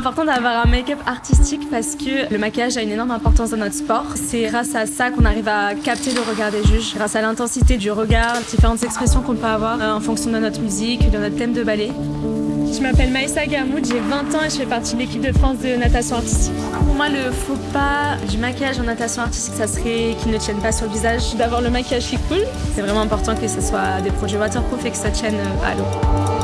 important d'avoir un make-up artistique parce que le maquillage a une énorme importance dans notre sport. C'est grâce à ça qu'on arrive à capter le regard des juges, grâce à l'intensité du regard, différentes expressions qu'on peut avoir euh, en fonction de notre musique, de notre thème de ballet. Je m'appelle Maïssa Garmoud, j'ai 20 ans et je fais partie de l'équipe de France de natation artistique. Pour moi, le faux pas du maquillage en natation artistique, ça serait qu'il ne tienne pas sur le visage. D'avoir le maquillage qui coule. C'est vraiment important que ce soit des produits waterproof et que ça tienne euh, à l'eau.